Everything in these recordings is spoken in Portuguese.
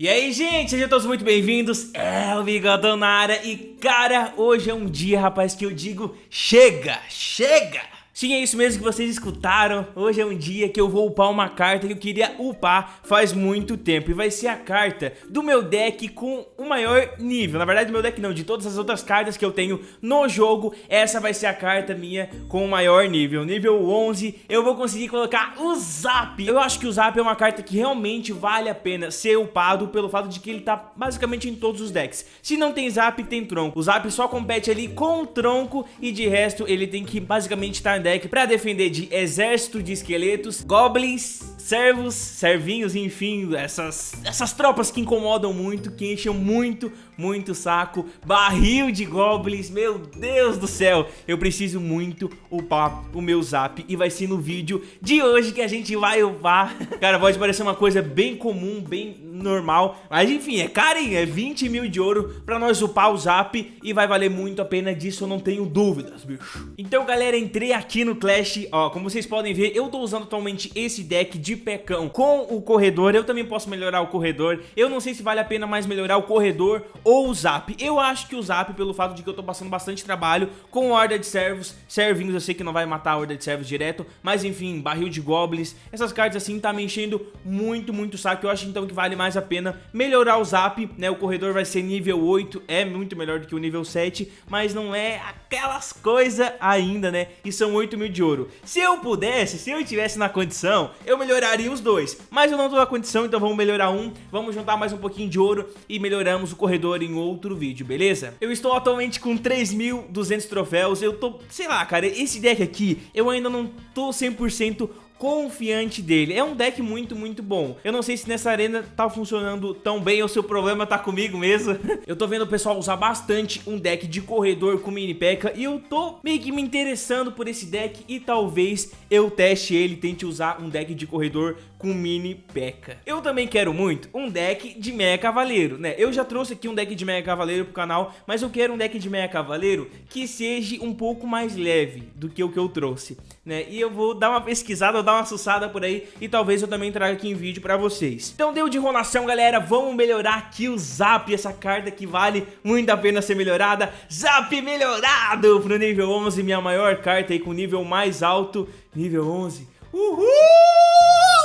E aí, gente, sejam todos muito bem-vindos, é o Bigodão na área e, cara, hoje é um dia, rapaz, que eu digo chega, chega! Sim, é isso mesmo que vocês escutaram. Hoje é um dia que eu vou upar uma carta que eu queria upar faz muito tempo. E vai ser a carta do meu deck com o maior nível. Na verdade, meu deck não, de todas as outras cartas que eu tenho no jogo, essa vai ser a carta minha com o maior nível. Nível 11, eu vou conseguir colocar o Zap. Eu acho que o Zap é uma carta que realmente vale a pena ser upado pelo fato de que ele tá basicamente em todos os decks. Se não tem Zap, tem Tronco. O Zap só compete ali com o Tronco e de resto ele tem que basicamente estar em deck para defender de exército de esqueletos, goblins, servos, servinhos, enfim, essas, essas tropas que incomodam muito, que enchem muito, muito saco, barril de goblins, meu Deus do céu, eu preciso muito upar o meu zap. E vai ser no vídeo de hoje que a gente vai upar. Cara, pode parecer uma coisa bem comum, bem normal, mas enfim, é carinho, é 20 mil de ouro pra nós upar o zap e vai valer muito a pena. Disso, eu não tenho dúvidas, bicho. Então, galera, entrei aqui no Clash, ó, como vocês podem ver, eu tô usando atualmente esse deck de pecão. Com o corredor, eu também posso melhorar o corredor, eu não sei se vale a pena mais melhorar o corredor ou o zap, eu acho que o zap, pelo fato de que eu tô passando bastante trabalho com horda de servos, servinhos, eu sei que não vai matar a horda de servos direto, mas enfim, barril de goblins, essas cartas assim tá me enchendo muito, muito saco, eu acho então que vale mais a pena melhorar o zap, né, o corredor vai ser nível 8, é muito melhor do que o nível 7, mas não é aquelas coisas ainda, né, e são 8 mil de ouro. Se eu pudesse, se eu estivesse na condição, eu melhoraria melhoraria os dois. Mas eu não tô na condição, então vamos melhorar um. Vamos juntar mais um pouquinho de ouro e melhoramos o corredor em outro vídeo, beleza? Eu estou atualmente com 3.200 troféus. Eu tô, sei lá, cara, esse deck aqui, eu ainda não tô 100% confiante dele. É um deck muito, muito bom. Eu não sei se nessa arena tá funcionando tão bem ou se o problema tá comigo mesmo. eu tô vendo o pessoal usar bastante um deck de corredor com mini P.E.K.K.A. e eu tô meio que me interessando por esse deck e talvez eu teste ele, tente usar um deck de corredor com mini P.E.K.K.A. Eu também quero muito um deck de Meia Cavaleiro, né? Eu já trouxe aqui um deck de Meia Cavaleiro pro canal, mas eu quero um deck de Meia Cavaleiro que seja um pouco mais leve do que o que eu trouxe, né? E eu vou dar uma pesquisada, dar uma sussada por aí e talvez eu também traga aqui em vídeo pra vocês. Então deu de enrolação, galera, vamos melhorar aqui o Zap, essa carta que vale muito a pena ser melhorada. Zap melhorado pro nível 11, minha maior carta aí com nível mais alto, nível 11. Uhul,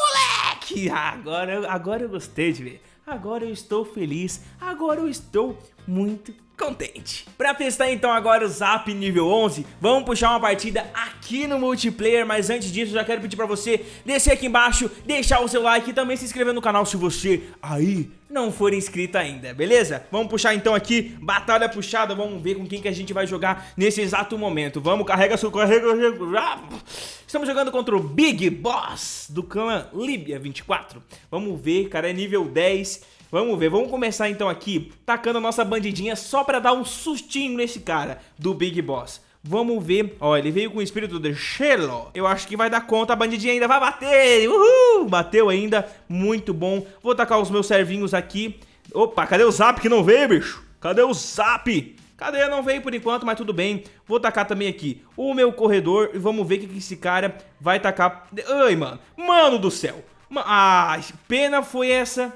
moleque! Agora, agora eu gostei de ver. Agora eu estou feliz, agora eu estou muito contente. Pra testar então agora o Zap nível 11, vamos puxar uma partida aqui no multiplayer, mas antes disso já quero pedir pra você descer aqui embaixo, deixar o seu like e também se inscrever no canal se você aí não for inscrito ainda, beleza? Vamos puxar então aqui, batalha puxada, vamos ver com quem que a gente vai jogar nesse exato momento. Vamos, carrega seu carrega, Estamos jogando contra o Big Boss do clã Libia 24. Vamos ver, cara, é nível 10 Vamos ver, vamos começar então aqui tacando a nossa bandidinha só pra dar um sustinho nesse cara do Big Boss. Vamos ver, ó, ele veio com o espírito de Shelo. Eu acho que vai dar conta, a bandidinha ainda vai bater. Uhul, bateu ainda, muito bom. Vou tacar os meus servinhos aqui. Opa, cadê o Zap que não veio, bicho? Cadê o Zap? Cadê? Não veio por enquanto, mas tudo bem. Vou tacar também aqui o meu corredor e vamos ver o que esse cara vai tacar. Ai, mano. Mano do céu. Ah, pena foi essa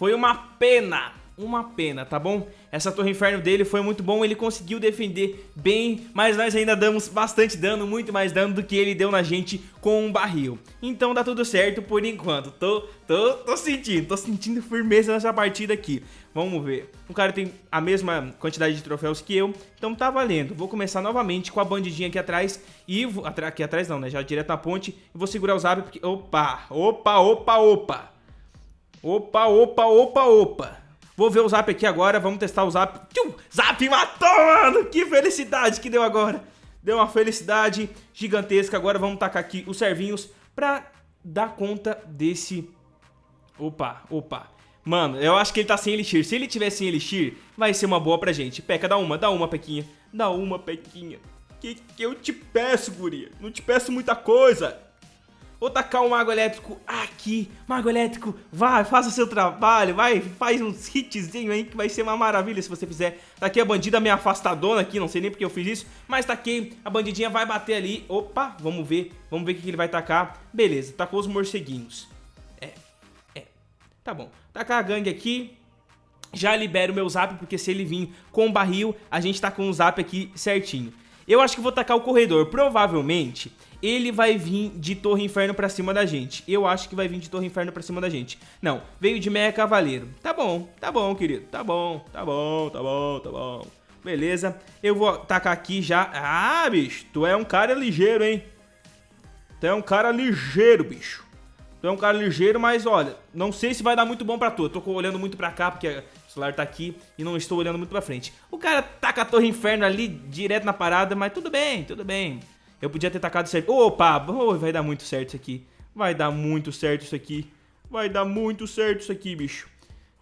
foi uma pena, uma pena, tá bom? Essa torre inferno dele foi muito bom, ele conseguiu defender bem, mas nós ainda damos bastante dano, muito mais dano do que ele deu na gente com um barril. Então dá tudo certo por enquanto, tô, tô, tô sentindo, tô sentindo firmeza nessa partida aqui. Vamos ver, o cara tem a mesma quantidade de troféus que eu, então tá valendo. Vou começar novamente com a bandidinha aqui atrás e... Aqui atrás não, né, já direto na ponte. E vou segurar o zap porque... Opa, opa, opa, opa. Opa, opa, opa, opa. Vou ver o zap aqui agora, vamos testar o zap. Tchum, zap matou, mano! Que felicidade que deu agora. Deu uma felicidade gigantesca. Agora vamos tacar aqui os servinhos pra dar conta desse... Opa, opa. Mano, eu acho que ele tá sem elixir. Se ele tiver sem elixir, vai ser uma boa pra gente. Peca, dá uma, dá uma, Pequinha. Dá uma, Pequinha. Que que eu te peço, guria? Não te peço muita coisa. Vou tacar o Mago Elétrico aqui. Mago Elétrico, vai, faça o seu trabalho. Vai, faz uns hitzinho aí que vai ser uma maravilha se você fizer. Taquei a bandida meio afastadona aqui, não sei nem porque eu fiz isso. Mas taquei, a bandidinha vai bater ali. Opa, vamos ver. Vamos ver o que ele vai tacar. Beleza, tacou os morceguinhos. É, é. Tá bom. Tacar a gangue aqui. Já libero o meu zap, porque se ele vir com barril, a gente tá com o zap aqui certinho. Eu acho que vou tacar o corredor. Provavelmente, ele vai vir de Torre Inferno pra cima da gente. Eu acho que vai vir de Torre Inferno pra cima da gente. Não, veio de Meia Cavaleiro. Tá bom, tá bom, querido. Tá bom, tá bom, tá bom, tá bom. Beleza. Eu vou tacar aqui já. Ah, bicho, tu é um cara ligeiro, hein? Tu é um cara ligeiro, bicho. Tu é um cara ligeiro, mas olha, não sei se vai dar muito bom pra tu. Eu tô olhando muito pra cá, porque o celular tá aqui e não estou olhando muito pra frente. O cara taca a Torre Inferno ali, direto na parada, mas tudo bem, tudo bem. Eu podia ter tacado certo. Opa, oh, vai dar muito certo isso aqui. Vai dar muito certo isso aqui. Vai dar muito certo isso aqui, bicho.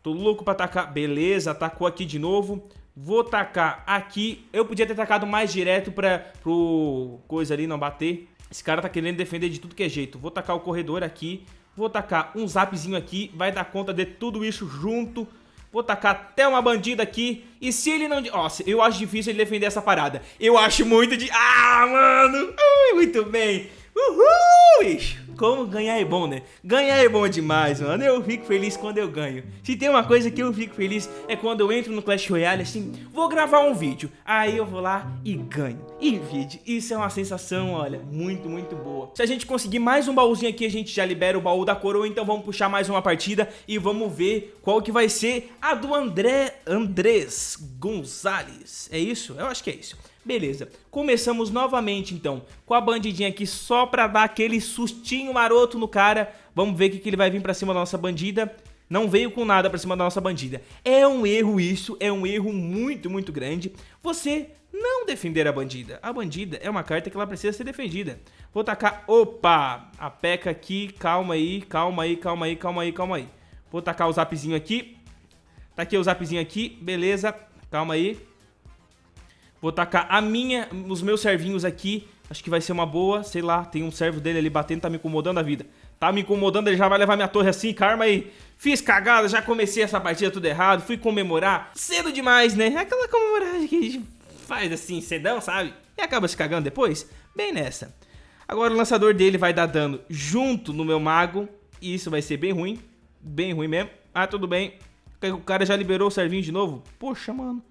Tô louco pra tacar. Beleza, atacou aqui de novo. Vou tacar aqui. Eu podia ter tacado mais direto pra, pro coisa ali não bater. Esse cara tá querendo defender de tudo que é jeito. Vou tacar o corredor aqui. Vou tacar um zapzinho aqui. Vai dar conta de tudo isso junto. Vou tacar até uma bandida aqui. E se ele não... Nossa, eu acho difícil ele defender essa parada. Eu acho muito de... Ah, mano! Ui, muito bem. Uhul. Como ganhar é bom, né? Ganhar é bom demais, mano. Eu fico feliz quando eu ganho. Se tem uma coisa que eu fico feliz é quando eu entro no Clash Royale assim, vou gravar um vídeo. Aí eu vou lá e ganho. E vídeo. Isso é uma sensação, olha, muito, muito boa. Se a gente conseguir mais um baúzinho aqui, a gente já libera o baú da coroa. Então vamos puxar mais uma partida e vamos ver qual que vai ser a do André Andrés Gonzalez. É isso? Eu acho que é isso. Beleza, começamos novamente então com a bandidinha aqui só pra dar aquele sustinho maroto no cara. Vamos ver o que, que ele vai vir pra cima da nossa bandida. Não veio com nada pra cima da nossa bandida. É um erro isso, é um erro muito, muito grande. Você não defender a bandida. A bandida é uma carta que ela precisa ser defendida. Vou tacar, opa, a peca aqui, calma aí, calma aí, calma aí, calma aí, calma aí. Vou tacar o zapzinho aqui. Taquei o zapzinho aqui, beleza, calma aí. Vou tacar a minha, os meus servinhos aqui. Acho que vai ser uma boa, sei lá, tem um servo dele ali batendo, tá me incomodando a vida. Tá me incomodando, ele já vai levar minha torre assim, karma aí. Fiz cagada, já comecei essa partida tudo errado, fui comemorar. Cedo demais, né? É aquela comemoragem que a gente faz assim, cedão, sabe? E acaba se cagando depois. Bem nessa. Agora o lançador dele vai dar dano junto no meu mago. E isso vai ser bem ruim. Bem ruim mesmo. Ah, tudo bem. O cara já liberou o servinho de novo. Poxa, mano.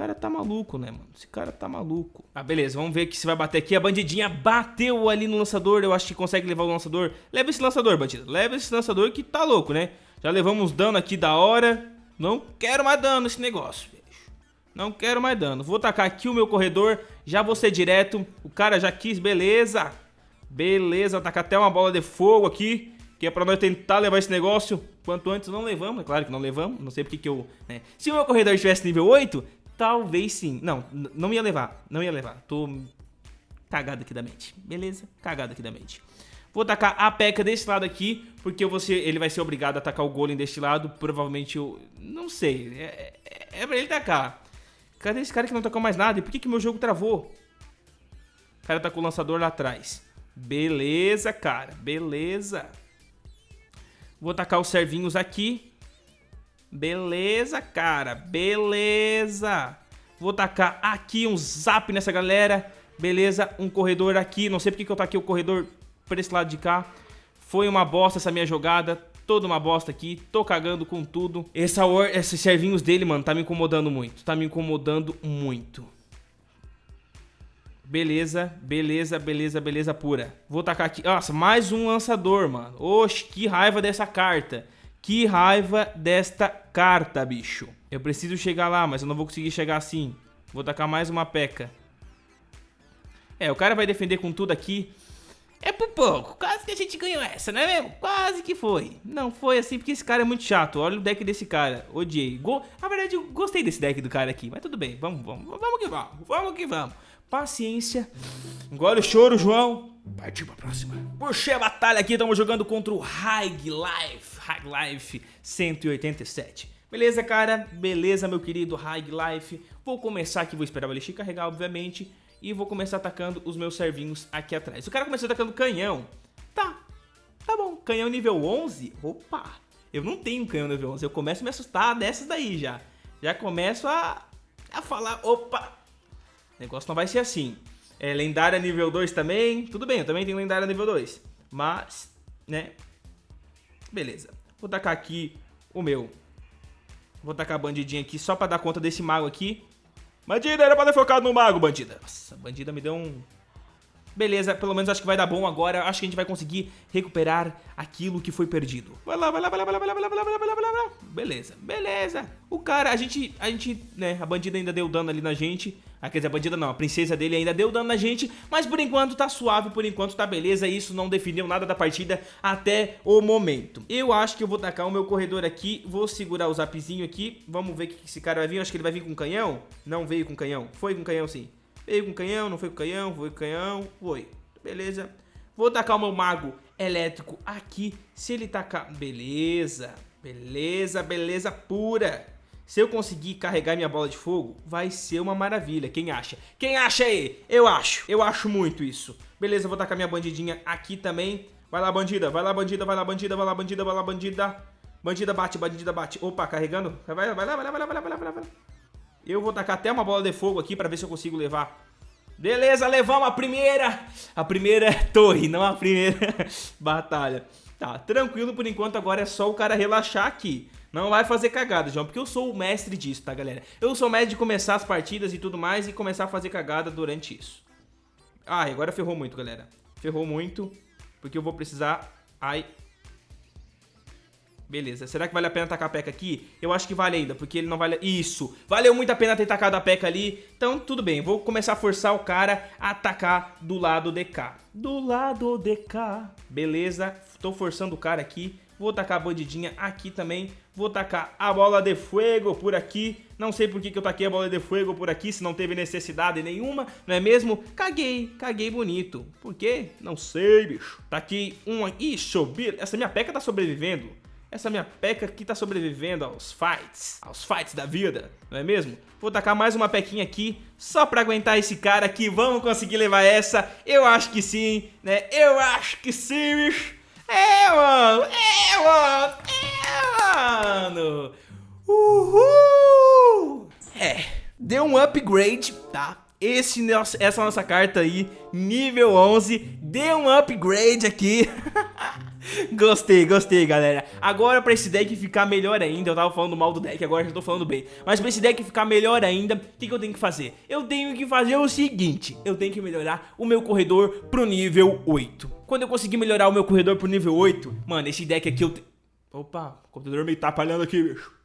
Esse cara tá maluco, né, mano? Esse cara tá maluco. Ah, beleza, vamos ver que se vai bater aqui. A bandidinha bateu ali no lançador. Eu acho que consegue levar o lançador. Leva esse lançador, bandido. Leva esse lançador que tá louco, né? Já levamos dano aqui da hora. Não quero mais dano nesse negócio, bicho. Não quero mais dano. Vou tacar aqui o meu corredor. Já vou ser direto. O cara já quis, beleza. Beleza, tacar até uma bola de fogo aqui. Que é pra nós tentar levar esse negócio quanto antes. Não levamos, é claro que não levamos. Não sei porque que eu... Né? Se o meu corredor estivesse nível 8, Talvez sim. Não, não ia levar. Não ia levar. Tô cagado aqui da mente. Beleza? Cagado aqui da mente. Vou tacar a peca desse lado aqui, porque você, ele vai ser obrigado a atacar o golem deste lado. Provavelmente eu... Não sei. É, é, é pra ele tacar. Cadê esse cara que não tacou mais nada? E por que que meu jogo travou? O cara tá com o lançador lá atrás. Beleza, cara. Beleza. Vou tacar os servinhos aqui. Beleza, cara. Beleza. Vou tacar aqui um zap nessa galera. Beleza, um corredor aqui. Não sei porque que eu taquei o corredor pra esse lado de cá. Foi uma bosta essa minha jogada. Toda uma bosta aqui. Tô cagando com tudo. Essa or esses servinhos dele, mano, tá me incomodando muito. Tá me incomodando muito. Beleza, beleza, beleza, beleza pura. Vou tacar aqui. Nossa, mais um lançador, mano. Oxe, que raiva dessa carta. Que raiva desta carta, bicho. Eu preciso chegar lá, mas eu não vou conseguir chegar assim. Vou tacar mais uma peca. É, o cara vai defender com tudo aqui. É por pouco. Quase que a gente ganhou essa, não é mesmo? Quase que foi. Não foi assim porque esse cara é muito chato. Olha o deck desse cara. Odiei. Go... Na verdade, eu gostei desse deck do cara aqui. Mas tudo bem. Vamos, vamos. Vamos que vamos. Vamos que vamos. Paciência. Engole o choro, João. Partiu pra próxima. Puxei a batalha aqui. Estamos jogando contra o High Life. High Life 187. Beleza, cara? Beleza, meu querido High Life. Vou começar aqui, vou esperar o Elixir carregar, obviamente. E vou começar atacando os meus servinhos aqui atrás. O cara começou atacando canhão. Tá, tá bom. Canhão nível 11? Opa! Eu não tenho canhão nível 11. Eu começo a me assustar dessas daí já. Já começo a, a falar, opa! O negócio não vai ser assim. É, lendária nível 2 também. Tudo bem, eu também tenho lendária nível 2. Mas, né? Beleza. Vou tacar aqui o meu. Vou tacar a bandidinha aqui só pra dar conta desse mago aqui. Bandida, era pra ter focado no mago, bandida. Nossa, bandida me deu um Beleza, pelo menos acho que vai dar bom agora. Acho que a gente vai conseguir recuperar aquilo que foi perdido. Vai lá, vai lá, vai lá, vai lá, vai lá, vai lá, vai lá, vai lá, vai lá. Beleza, beleza. O cara, a gente, a gente, né, a bandida ainda deu dano ali na gente. Ah, quer dizer, a bandida não, a princesa dele ainda deu dano na gente. Mas por enquanto tá suave, por enquanto tá beleza. Isso não definiu nada da partida até o momento. Eu acho que eu vou tacar o meu corredor aqui. Vou segurar o zapzinho aqui. Vamos ver que esse cara vai vir. Eu acho que ele vai vir com canhão. Não veio com canhão. Foi com canhão sim. Veio com canhão, não foi com canhão, foi com canhão, foi. Beleza. Vou tacar o meu mago elétrico aqui. Se ele tacar... Beleza, beleza, beleza pura. Se eu conseguir carregar minha bola de fogo, vai ser uma maravilha. Quem acha? Quem acha aí? Eu acho. Eu acho muito isso. Beleza, vou tacar minha bandidinha aqui também. Vai lá, bandida. Vai lá, bandida. Vai lá, bandida. Vai lá, bandida. Vai lá, bandida. Bandida bate, bandida bate. Opa, carregando. Vai, vai lá, vai lá, vai lá, vai lá, vai lá, vai lá. Eu vou tacar até uma bola de fogo aqui pra ver se eu consigo levar. Beleza, levamos a primeira. A primeira torre, não a primeira batalha. Tá, tranquilo por enquanto, agora é só o cara relaxar aqui. Não vai fazer cagada, João, porque eu sou o mestre disso, tá, galera? Eu sou o mestre de começar as partidas e tudo mais e começar a fazer cagada durante isso. Ah, agora ferrou muito, galera. Ferrou muito, porque eu vou precisar... Ai, Beleza, será que vale a pena tacar a P.E.K.K.A aqui? Eu acho que vale ainda, porque ele não vale... Isso, valeu muito a pena ter tacado a P.E.K.K.A ali. Então, tudo bem, vou começar a forçar o cara a atacar do lado de cá. Do lado de cá. Beleza, tô forçando o cara aqui. Vou tacar a bandidinha aqui também. Vou tacar a bola de fogo por aqui. Não sei por que, que eu taquei a bola de fogo por aqui, se não teve necessidade nenhuma, não é mesmo? Caguei, caguei bonito. Por quê? Não sei, bicho. Tá aqui uma... Isso, essa minha peca tá sobrevivendo. Essa minha peca aqui tá sobrevivendo aos fights, aos fights da vida, não é mesmo? Vou tacar mais uma pequinha aqui, só pra aguentar esse cara aqui, vamos conseguir levar essa? Eu acho que sim, né? Eu acho que sim, bicho. É, mano, é, mano, é, mano. Uhul! É, deu um upgrade, tá? Esse, essa nossa carta aí, nível 11, deu um upgrade aqui. Gostei, gostei, galera. Agora pra esse deck ficar melhor ainda, eu tava falando mal do deck, agora já tô falando bem. Mas pra esse deck ficar melhor ainda, o que, que eu tenho que fazer? Eu tenho que fazer o seguinte, eu tenho que melhorar o meu corredor pro nível 8. Quando eu conseguir melhorar o meu corredor pro nível 8, mano, esse deck aqui eu... Opa, o computador me atrapalhando aqui, bicho.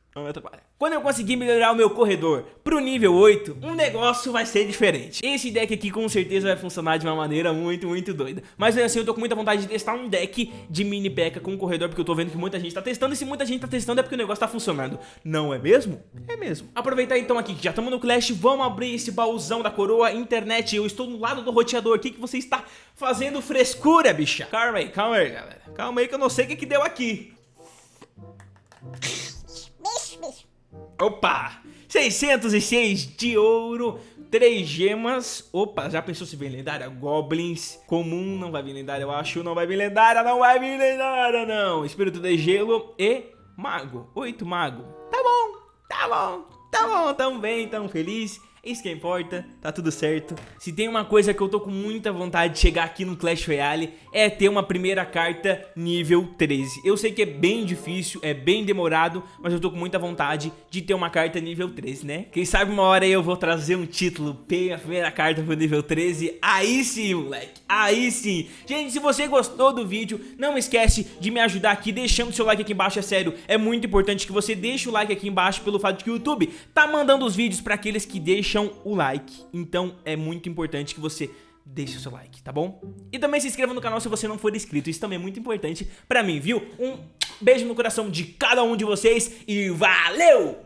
Quando eu conseguir melhorar o meu corredor pro nível 8, um negócio vai ser diferente. Esse deck aqui com certeza vai funcionar de uma maneira muito, muito doida. Mas assim, eu tô com muita vontade de testar um deck de mini P.E.K.K.A com corredor, porque eu tô vendo que muita gente tá testando, e se muita gente tá testando é porque o negócio tá funcionando. Não é mesmo? É mesmo. Aproveitar então aqui que já estamos no Clash, vamos abrir esse baúzão da coroa internet. Eu estou no lado do roteador, o que, que você está fazendo frescura, bicha? Calma aí, calma aí, galera. Calma aí que eu não sei o que, que deu aqui. Opa! 606 de ouro, 3 gemas. Opa, já pensou se vem lendária? Goblins. Comum, não vai vir lendária, eu acho. Não vai vir lendária, não vai vir lendária, não. Espírito de gelo e mago. 8 mago. Tá bom, tá bom, tá bom, tão bem, tão feliz. Isso que importa, tá tudo certo. Se tem uma coisa que eu tô com muita vontade de chegar aqui no Clash Royale é ter uma primeira carta nível 13. Eu sei que é bem difícil, é bem demorado, mas eu tô com muita vontade de ter uma carta nível 13, né? Quem sabe uma hora aí eu vou trazer um título, P, a primeira carta pro nível 13, aí sim, moleque, aí sim. Gente, se você gostou do vídeo, não esquece de me ajudar aqui deixando seu like aqui embaixo, é sério, é muito importante que você deixe o like aqui embaixo pelo fato de que o YouTube tá mandando os vídeos pra aqueles que deixam deixam o like, então é muito importante que você deixe o seu like, tá bom? E também se inscreva no canal se você não for inscrito, isso também é muito importante pra mim, viu? Um beijo no coração de cada um de vocês e valeu!